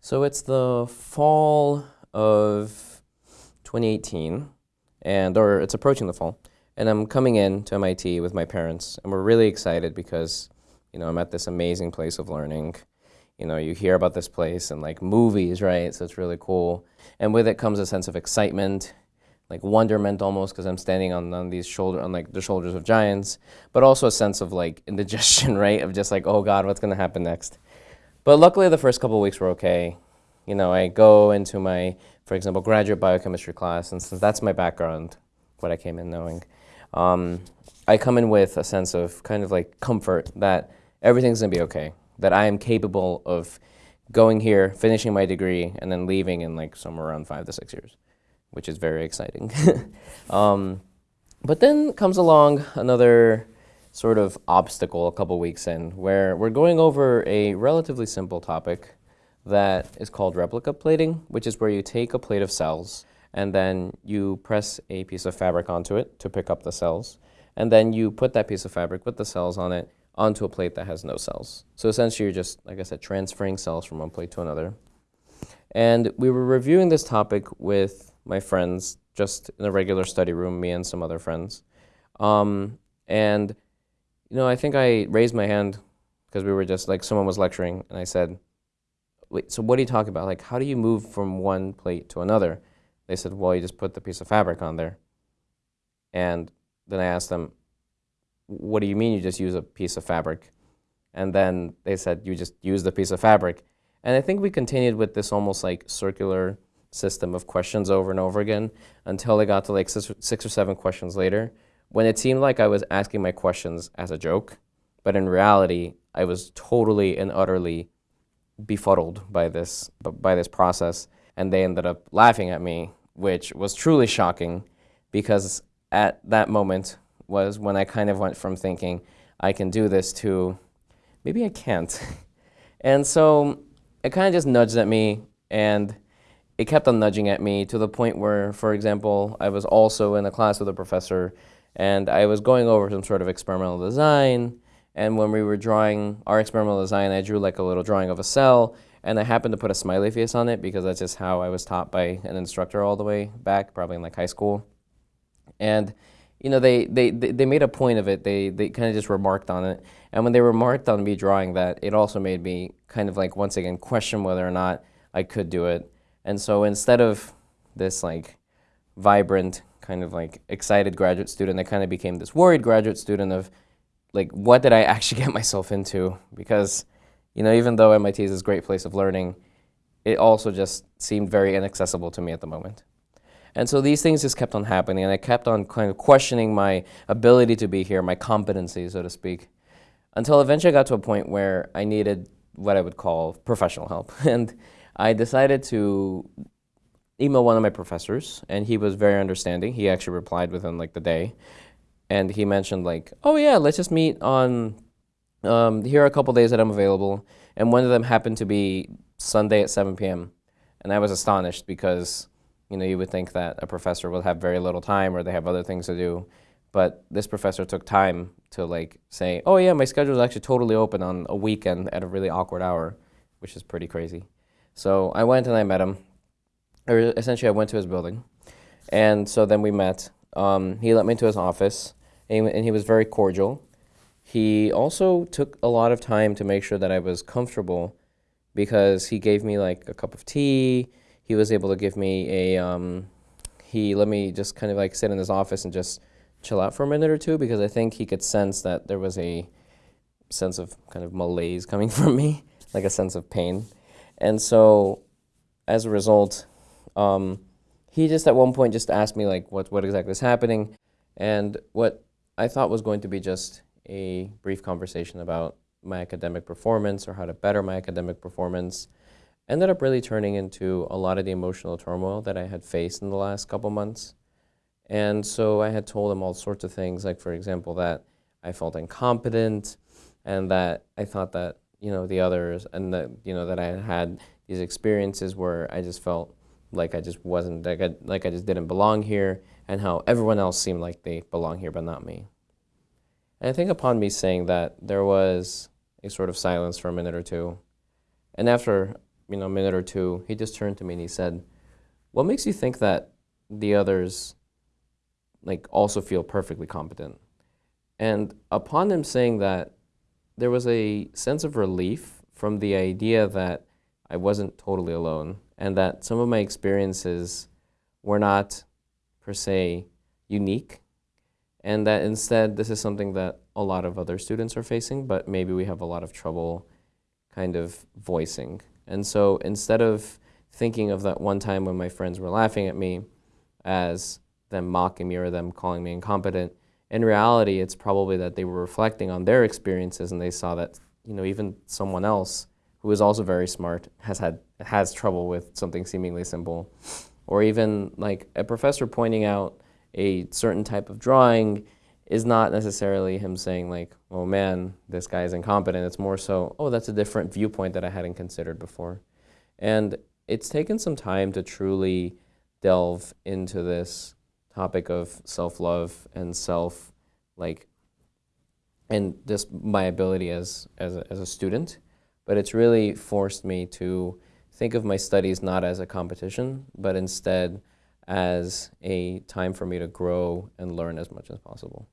So it's the fall of 2018, and or it's approaching the fall, and I'm coming in to MIT with my parents, and we're really excited because, you know, I'm at this amazing place of learning. You know, you hear about this place in like movies, right? So it's really cool, and with it comes a sense of excitement, like wonderment almost, because I'm standing on, on these shoulder on like the shoulders of giants, but also a sense of like indigestion, right? Of just like, oh God, what's gonna happen next? But luckily, the first couple weeks were okay. You know, I go into my, for example, graduate biochemistry class, and since that's my background, what I came in knowing, um, I come in with a sense of kind of like comfort that everything's gonna be okay, that I am capable of going here, finishing my degree, and then leaving in like somewhere around five to six years, which is very exciting. um, but then comes along another sort of obstacle a couple weeks in where we're going over a relatively simple topic that is called replica plating, which is where you take a plate of cells and then you press a piece of fabric onto it to pick up the cells. And then you put that piece of fabric with the cells on it onto a plate that has no cells. So essentially you're just, like I said, transferring cells from one plate to another. And we were reviewing this topic with my friends just in a regular study room, me and some other friends. Um, and you know, I think I raised my hand because we were just like someone was lecturing, and I said, "Wait, so what are you talking about? Like, how do you move from one plate to another?" They said, "Well, you just put the piece of fabric on there." And then I asked them, "What do you mean you just use a piece of fabric?" And then they said, "You just use the piece of fabric." And I think we continued with this almost like circular system of questions over and over again until I got to like six or seven questions later when it seemed like I was asking my questions as a joke, but in reality, I was totally and utterly befuddled by this, by this process, and they ended up laughing at me, which was truly shocking because at that moment was when I kind of went from thinking, I can do this to maybe I can't. and so it kind of just nudged at me and it kept on nudging at me to the point where, for example, I was also in a class with a professor and I was going over some sort of experimental design. And when we were drawing our experimental design, I drew like a little drawing of a cell. And I happened to put a smiley face on it because that's just how I was taught by an instructor all the way back, probably in like high school. And you know, they, they, they made a point of it. They, they kind of just remarked on it. And when they remarked on me drawing that, it also made me kind of like, once again, question whether or not I could do it. And so instead of this like vibrant kind of like excited graduate student, I kind of became this worried graduate student of like, what did I actually get myself into? Because, you know, even though MIT is this great place of learning, it also just seemed very inaccessible to me at the moment. And so these things just kept on happening, and I kept on kind of questioning my ability to be here, my competency, so to speak, until eventually I got to a point where I needed what I would call professional help. And I decided to email one of my professors, and he was very understanding. He actually replied within like the day, and he mentioned like, "Oh yeah, let's just meet on. Um, here are a couple days that I'm available." And one of them happened to be Sunday at 7 p.m. And I was astonished because, you know, you would think that a professor will have very little time or they have other things to do. But this professor took time to like say, oh yeah, my schedule is actually totally open on a weekend at a really awkward hour, which is pretty crazy. So I went and I met him essentially I went to his building. And so then we met. Um, he let me into his office, and he, and he was very cordial. He also took a lot of time to make sure that I was comfortable because he gave me like a cup of tea. He was able to give me a, um, he let me just kind of like sit in his office and just chill out for a minute or two because I think he could sense that there was a sense of kind of malaise coming from me, like a sense of pain. And so as a result, um, he just at one point just asked me like what, what exactly is happening and what I thought was going to be just a brief conversation about my academic performance or how to better my academic performance ended up really turning into a lot of the emotional turmoil that I had faced in the last couple months. And so I had told him all sorts of things, like for example, that I felt incompetent and that I thought that, you know, the others and that, you know, that I had these experiences where I just felt like I just wasn't, like I, like I just didn't belong here, and how everyone else seemed like they belong here, but not me. And I think upon me saying that, there was a sort of silence for a minute or two. And after you know, a minute or two, he just turned to me and he said, "What makes you think that the others like also feel perfectly competent?" And upon him saying that, there was a sense of relief from the idea that I wasn't totally alone and that some of my experiences were not per se unique and that instead this is something that a lot of other students are facing, but maybe we have a lot of trouble kind of voicing. And so instead of thinking of that one time when my friends were laughing at me as them mocking me or them calling me incompetent, in reality, it's probably that they were reflecting on their experiences and they saw that, you know, even someone else who is also very smart has had has trouble with something seemingly simple. Or even like a professor pointing out a certain type of drawing is not necessarily him saying like, oh man, this guy is incompetent. It's more so, oh, that's a different viewpoint that I hadn't considered before. And it's taken some time to truly delve into this topic of self-love and self, like, and just my ability as, as, a, as a student. But it's really forced me to think of my studies not as a competition, but instead as a time for me to grow and learn as much as possible.